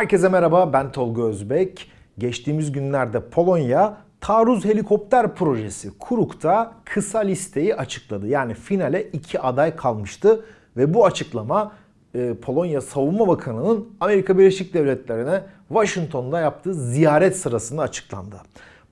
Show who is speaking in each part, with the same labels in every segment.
Speaker 1: Herkese merhaba ben Tolga Özbek. Geçtiğimiz günlerde Polonya taarruz helikopter projesi Kuruk'ta kısa listeyi açıkladı. Yani finale iki aday kalmıştı ve bu açıklama e, Polonya Savunma Bakanı'nın Amerika Birleşik Devletleri'ne Washington'da yaptığı ziyaret sırasında açıklandı.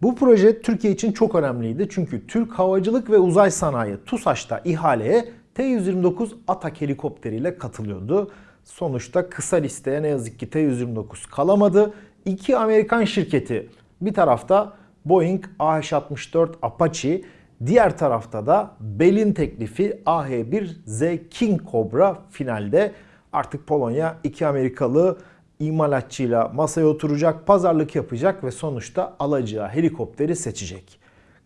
Speaker 1: Bu proje Türkiye için çok önemliydi çünkü Türk Havacılık ve Uzay Sanayi TUSAŞ'ta ihaleye T-129 Atak helikopteriyle katılıyordu. Sonuçta kısa listeye ne yazık ki T-129 kalamadı. İki Amerikan şirketi bir tarafta Boeing AH-64 Apache, diğer tarafta da Bell'in teklifi AH-1Z King Cobra finalde. Artık Polonya iki Amerikalı imalatçıyla masaya oturacak, pazarlık yapacak ve sonuçta alacağı helikopteri seçecek.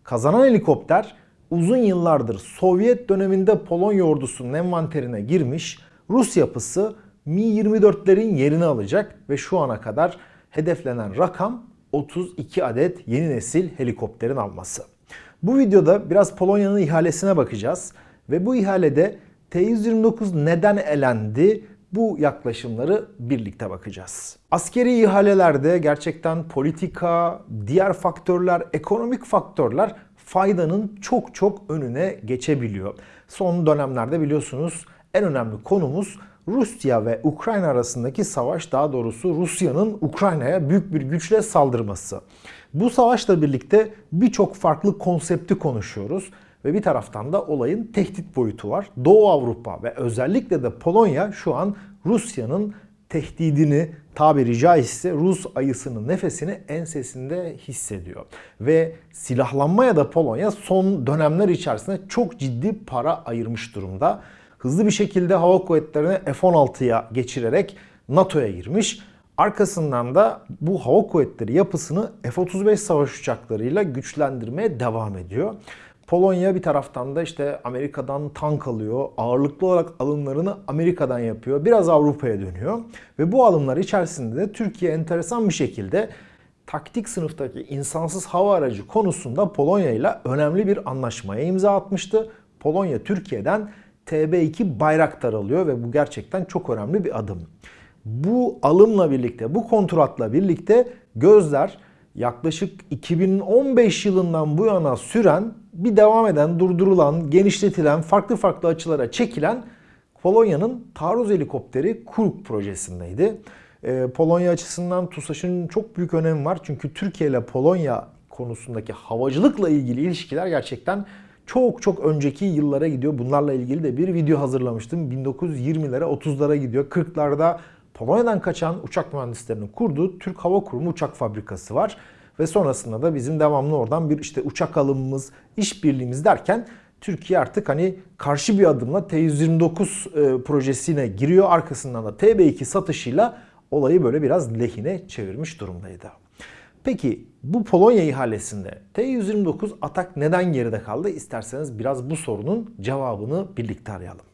Speaker 1: Kazanan helikopter uzun yıllardır Sovyet döneminde Polonya ordusunun envanterine girmiş Rus yapısı Mi-24'lerin yerini alacak ve şu ana kadar hedeflenen rakam 32 adet yeni nesil helikopterin alması. Bu videoda biraz Polonya'nın ihalesine bakacağız ve bu ihalede T-129 neden elendi bu yaklaşımları birlikte bakacağız. Askeri ihalelerde gerçekten politika, diğer faktörler, ekonomik faktörler faydanın çok çok önüne geçebiliyor. Son dönemlerde biliyorsunuz en önemli konumuz Rusya ve Ukrayna arasındaki savaş daha doğrusu Rusya'nın Ukrayna'ya büyük bir güçle saldırması. Bu savaşla birlikte birçok farklı konsepti konuşuyoruz ve bir taraftan da olayın tehdit boyutu var. Doğu Avrupa ve özellikle de Polonya şu an Rusya'nın tehdidini tabiri caizse Rus ayısının nefesini ensesinde hissediyor. Ve silahlanmaya da Polonya son dönemler içerisinde çok ciddi para ayırmış durumda hızlı bir şekilde hava kuvvetlerini F-16'ya geçirerek NATO'ya girmiş. Arkasından da bu hava kuvvetleri yapısını F-35 savaş uçaklarıyla güçlendirmeye devam ediyor. Polonya bir taraftan da işte Amerika'dan tank alıyor. Ağırlıklı olarak alımlarını Amerika'dan yapıyor. Biraz Avrupa'ya dönüyor. Ve bu alımlar içerisinde de Türkiye enteresan bir şekilde taktik sınıftaki insansız hava aracı konusunda Polonya ile önemli bir anlaşmaya imza atmıştı. Polonya Türkiye'den TB2 Bayraktar alıyor ve bu gerçekten çok önemli bir adım. Bu alımla birlikte, bu kontratla birlikte gözler yaklaşık 2015 yılından bu yana süren, bir devam eden, durdurulan, genişletilen, farklı farklı açılara çekilen Polonya'nın taarruz helikopteri Kuruk projesindeydi. Ee, Polonya açısından TUSAŞ'ın çok büyük önemi var. Çünkü Türkiye ile Polonya konusundaki havacılıkla ilgili ilişkiler gerçekten çok çok önceki yıllara gidiyor. Bunlarla ilgili de bir video hazırlamıştım. 1920'lere 30'lara gidiyor. 40'larda Polonya'dan kaçan uçak mühendislerinin kurduğu Türk Hava Kurumu uçak fabrikası var. Ve sonrasında da bizim devamlı oradan bir işte uçak alımımız, işbirliğimiz derken Türkiye artık hani karşı bir adımla T-129 e, projesine giriyor. Arkasından da TB2 satışıyla olayı böyle biraz lehine çevirmiş durumdaydı. Peki bu Polonya ihalesinde T-129 Atak neden geride kaldı? İsterseniz biraz bu sorunun cevabını birlikte arayalım.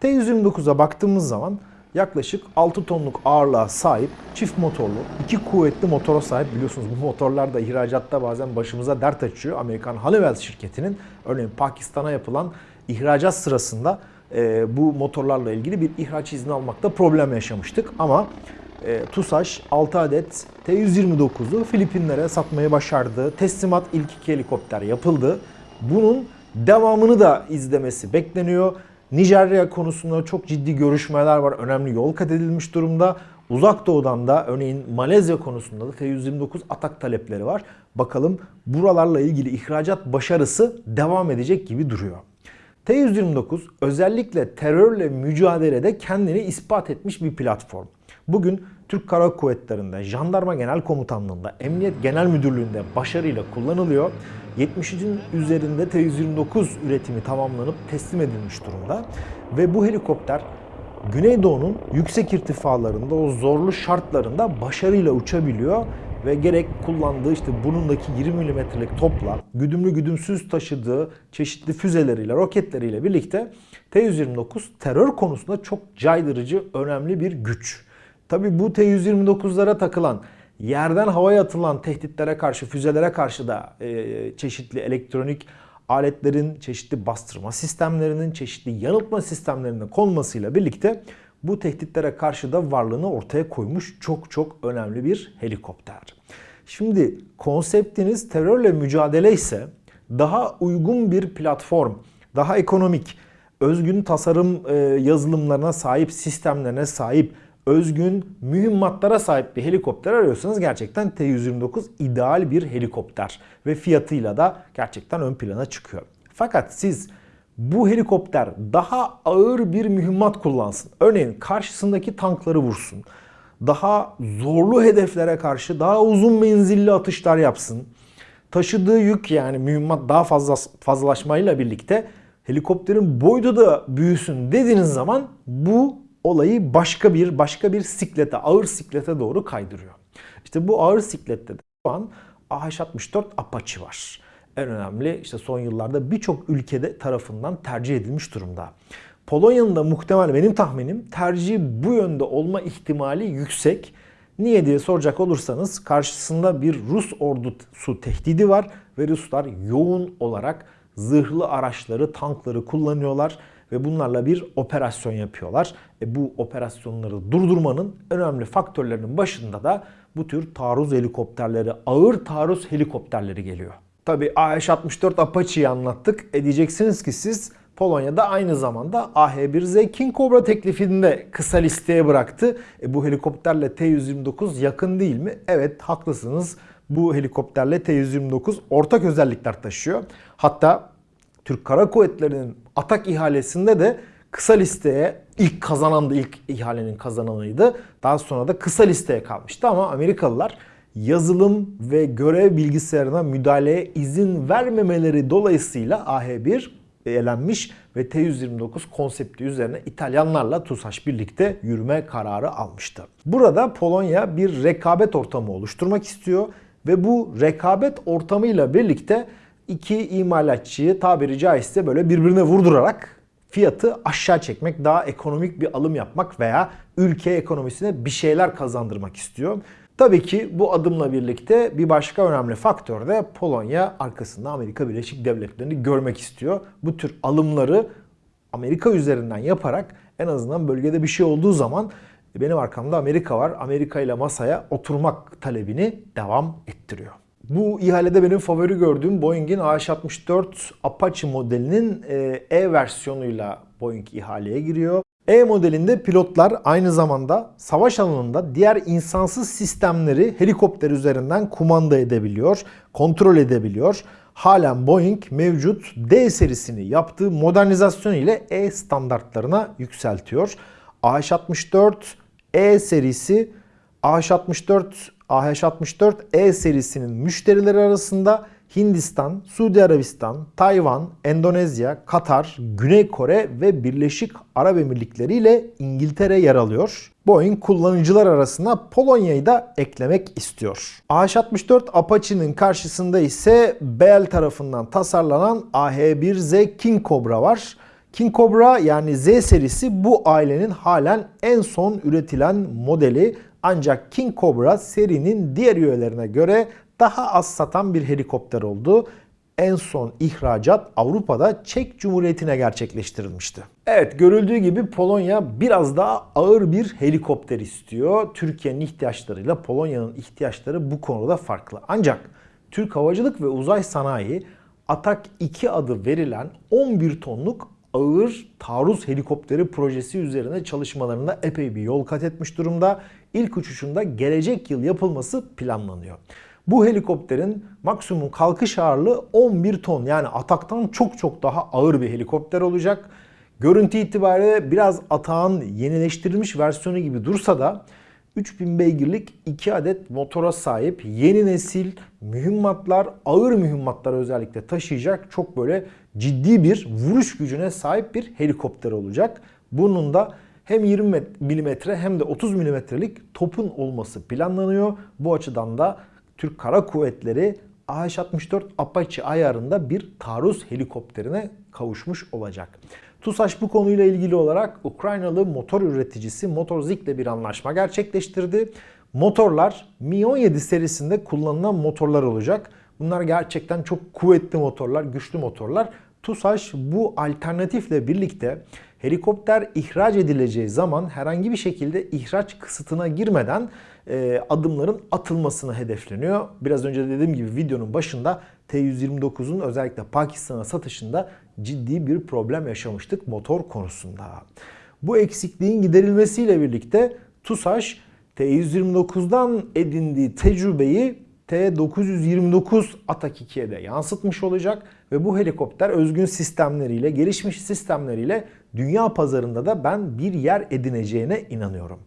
Speaker 1: T-129'a baktığımız zaman yaklaşık 6 tonluk ağırlığa sahip çift motorlu, iki kuvvetli motora sahip biliyorsunuz bu motorlar da ihracatta bazen başımıza dert açıyor. Amerikan Honeywell şirketinin örneğin Pakistan'a yapılan ihracat sırasında e, bu motorlarla ilgili bir ihraç izni almakta problem yaşamıştık ama e, TUSAŞ 6 adet T-129'u Filipinlere satmayı başardı. Teslimat ilk iki helikopter yapıldı. Bunun devamını da izlemesi bekleniyor. Nijerya konusunda çok ciddi görüşmeler var. Önemli yol kat edilmiş durumda. Uzak Doğu'dan da örneğin Malezya konusunda da T-129 atak talepleri var. Bakalım buralarla ilgili ihracat başarısı devam edecek gibi duruyor. T-129 özellikle terörle mücadelede kendini ispat etmiş bir platform. Bugün Türk Kara Kuvvetleri'nde, Jandarma Genel Komutanlığı'nda, Emniyet Genel Müdürlüğü'nde başarıyla kullanılıyor. 70'in üzerinde T-129 üretimi tamamlanıp teslim edilmiş durumda. Ve bu helikopter Güneydoğu'nun yüksek irtifalarında o zorlu şartlarında başarıyla uçabiliyor ve gerek kullandığı işte burnundaki 20 milimetrelik topla güdümlü güdümsüz taşıdığı çeşitli füzeleriyle, roketleriyle birlikte T-129 terör konusunda çok caydırıcı, önemli bir güç. Tabi bu T-129'lara takılan yerden havaya atılan tehditlere karşı, füzelere karşı da e, çeşitli elektronik aletlerin, çeşitli bastırma sistemlerinin, çeşitli yanıltma sistemlerinin konmasıyla birlikte bu tehditlere karşı da varlığını ortaya koymuş çok çok önemli bir helikopter. Şimdi konseptiniz terörle mücadele ise daha uygun bir platform, daha ekonomik, özgün tasarım e, yazılımlarına sahip, sistemlerine sahip, özgün mühimmatlara sahip bir helikopter arıyorsanız gerçekten T-129 ideal bir helikopter ve fiyatıyla da gerçekten ön plana çıkıyor. Fakat siz bu helikopter daha ağır bir mühimmat kullansın. Örneğin karşısındaki tankları vursun. Daha zorlu hedeflere karşı daha uzun menzilli atışlar yapsın. Taşıdığı yük yani mühimmat daha fazla fazlalaşmayla birlikte helikopterin boyutu da büyüsün dediğiniz zaman bu olayı başka bir başka bir siklete, ağır siklete doğru kaydırıyor. İşte bu ağır siklette de şu an AH-64 Apache var. En önemli işte son yıllarda birçok ülkede tarafından tercih edilmiş durumda. Polonya'nın da muhtemel benim tahminim tercih bu yönde olma ihtimali yüksek. Niye diye soracak olursanız karşısında bir Rus ordusu tehdidi var ve Ruslar yoğun olarak zırhlı araçları, tankları kullanıyorlar ve bunlarla bir operasyon yapıyorlar. E bu operasyonları durdurmanın önemli faktörlerinin başında da bu tür taarruz helikopterleri, ağır taarruz helikopterleri geliyor. Tabi AH-64 Apache'yi anlattık. E diyeceksiniz ki siz Polonya'da aynı zamanda AH-1Z King Cobra teklifini de kısa listeye bıraktı. E bu helikopterle T-129 yakın değil mi? Evet haklısınız. Bu helikopterle T-129 ortak özellikler taşıyor. Hatta Türk Kara Kuvvetleri'nin atak ihalesinde de kısa listeye ilk kazanan da ilk ihalenin kazananıydı. Daha sonra da kısa listeye kalmıştı ama Amerikalılar yazılım ve görev bilgisayarına müdahaleye izin vermemeleri dolayısıyla AH1 elenmiş ve T-129 konsepti üzerine İtalyanlarla TUSAŞ birlikte yürüme kararı almıştı. Burada Polonya bir rekabet ortamı oluşturmak istiyor ve bu rekabet ortamıyla birlikte iki imalatçıyı tabiri caizse böyle birbirine vurdurarak fiyatı aşağı çekmek, daha ekonomik bir alım yapmak veya ülke ekonomisine bir şeyler kazandırmak istiyor. Tabii ki bu adımla birlikte bir başka önemli faktör de Polonya arkasında Amerika Birleşik Devletleri'ni görmek istiyor. Bu tür alımları Amerika üzerinden yaparak en azından bölgede bir şey olduğu zaman benim arkamda Amerika var. Amerika ile masaya oturmak talebini devam ettiriyor. Bu ihalede benim favori gördüğüm Boeing'in AH-64 Apache modelinin e, E versiyonuyla Boeing ihaleye giriyor. E modelinde pilotlar aynı zamanda savaş alanında diğer insansız sistemleri helikopter üzerinden kumanda edebiliyor, kontrol edebiliyor. Halen Boeing mevcut D serisini yaptığı modernizasyon ile E standartlarına yükseltiyor. AH-64 E serisi AH-64 AH-64 E serisinin müşterileri arasında Hindistan, Suudi Arabistan, Tayvan, Endonezya, Katar, Güney Kore ve Birleşik Arap Emirlikleri ile İngiltere yer alıyor. Boeing kullanıcılar arasına Polonya'yı da eklemek istiyor. AH-64 Apache'nin karşısında ise Bell tarafından tasarlanan AH-1Z King Cobra var. King Cobra yani Z serisi bu ailenin halen en son üretilen modeli. Ancak King Cobra serinin diğer üyelerine göre daha az satan bir helikopter oldu. En son ihracat Avrupa'da Çek Cumhuriyeti'ne gerçekleştirilmişti. Evet görüldüğü gibi Polonya biraz daha ağır bir helikopter istiyor. Türkiye'nin ihtiyaçlarıyla Polonya'nın ihtiyaçları bu konuda farklı. Ancak Türk Havacılık ve Uzay Sanayi Atak 2 adı verilen 11 tonluk ağır taarruz helikopteri projesi üzerine çalışmalarında epey bir yol kat etmiş durumda. İlk uçuşunda gelecek yıl yapılması planlanıyor. Bu helikopterin maksimum kalkış ağırlığı 11 ton. Yani Atak'tan çok çok daha ağır bir helikopter olacak. Görüntü itibariyle biraz Atak'ın yenileştirilmiş versiyonu gibi dursa da 3000 beygirlik 2 adet motora sahip yeni nesil mühimmatlar, ağır mühimmatlar özellikle taşıyacak çok böyle ciddi bir vuruş gücüne sahip bir helikopter olacak. Bunun da hem 20 mm hem de 30 mm'lik topun olması planlanıyor. Bu açıdan da Türk Kara Kuvvetleri AH-64 Apache ayarında bir taarruz helikopterine kavuşmuş olacak. TUSAŞ bu konuyla ilgili olarak Ukraynalı motor üreticisi Motorzik ile bir anlaşma gerçekleştirdi. Motorlar Mi-17 serisinde kullanılan motorlar olacak. Bunlar gerçekten çok kuvvetli motorlar, güçlü motorlar. TUSAŞ bu alternatifle birlikte Helikopter ihraç edileceği zaman herhangi bir şekilde ihraç kısıtına girmeden e, adımların atılmasını hedefleniyor. Biraz önce dediğim gibi videonun başında T-129'un özellikle Pakistan'a satışında ciddi bir problem yaşamıştık motor konusunda. Bu eksikliğin giderilmesiyle birlikte TUSAŞ T-129'dan edindiği tecrübeyi T-929 Atak 2'ye de yansıtmış olacak ve bu helikopter özgün sistemleriyle, gelişmiş sistemleriyle dünya pazarında da ben bir yer edineceğine inanıyorum.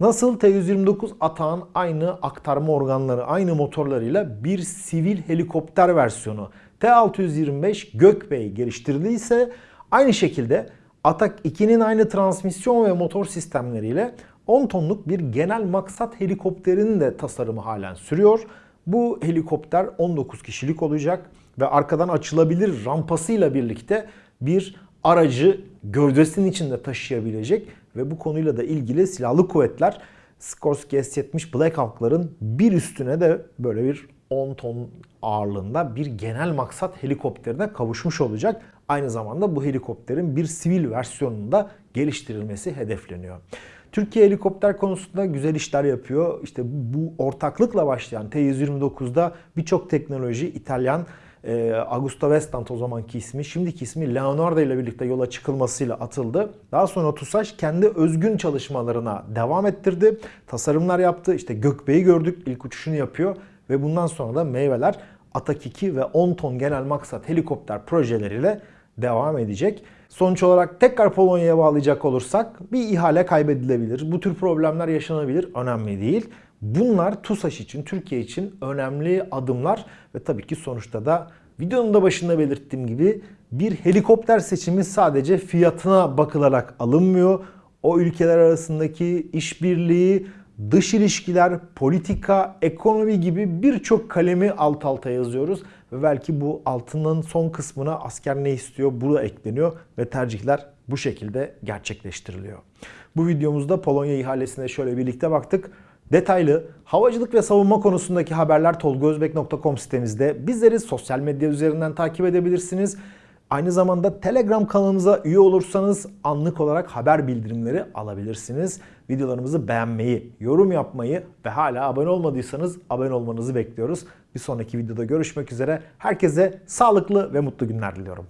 Speaker 1: Nasıl T-129 Atak'ın aynı aktarma organları, aynı motorlarıyla bir sivil helikopter versiyonu T-625 Gökbey geliştirdiyse aynı şekilde Atak 2'nin aynı transmisyon ve motor sistemleriyle 10 tonluk bir genel maksat helikopterinin de tasarımı halen sürüyor. Bu helikopter 19 kişilik olacak ve arkadan açılabilir rampasıyla birlikte bir aracı gövdesinin içinde taşıyabilecek ve bu konuyla da ilgili silahlı kuvvetler Skorsky S-70 Black Hawk'ların bir üstüne de böyle bir 10 ton ağırlığında bir genel maksat helikopterine kavuşmuş olacak. Aynı zamanda bu helikopterin bir sivil versiyonunda geliştirilmesi hedefleniyor. Türkiye helikopter konusunda güzel işler yapıyor. İşte bu ortaklıkla başlayan T-129'da birçok teknoloji İtalyan e, Augusto Vestant o zamanki ismi, şimdiki ismi Leonardo ile birlikte yola çıkılmasıyla atıldı. Daha sonra TUSAŞ kendi özgün çalışmalarına devam ettirdi. Tasarımlar yaptı. İşte Gökbey'i gördük. ilk uçuşunu yapıyor. Ve bundan sonra da meyveler Atak 2 ve 10 ton genel maksat helikopter projeleriyle devam edecek. Sonuç olarak tekrar Polonya'ya bağlayacak olursak bir ihale kaybedilebilir. Bu tür problemler yaşanabilir. Önemli değil. Bunlar TUSAŞ için, Türkiye için önemli adımlar ve tabii ki sonuçta da videonun da başında belirttiğim gibi bir helikopter seçimi sadece fiyatına bakılarak alınmıyor. O ülkeler arasındaki işbirliği, dış ilişkiler, politika, ekonomi gibi birçok kalemi alt alta yazıyoruz. Ve belki bu altının son kısmına asker ne istiyor burada ekleniyor ve tercihler bu şekilde gerçekleştiriliyor. Bu videomuzda Polonya ihalesine şöyle birlikte baktık. Detaylı havacılık ve savunma konusundaki haberler tolgozbek.com sitemizde. Bizleri sosyal medya üzerinden takip edebilirsiniz. Aynı zamanda Telegram kanalımıza üye olursanız anlık olarak haber bildirimleri alabilirsiniz. Videolarımızı beğenmeyi, yorum yapmayı ve hala abone olmadıysanız abone olmanızı bekliyoruz. Bir sonraki videoda görüşmek üzere. Herkese sağlıklı ve mutlu günler diliyorum.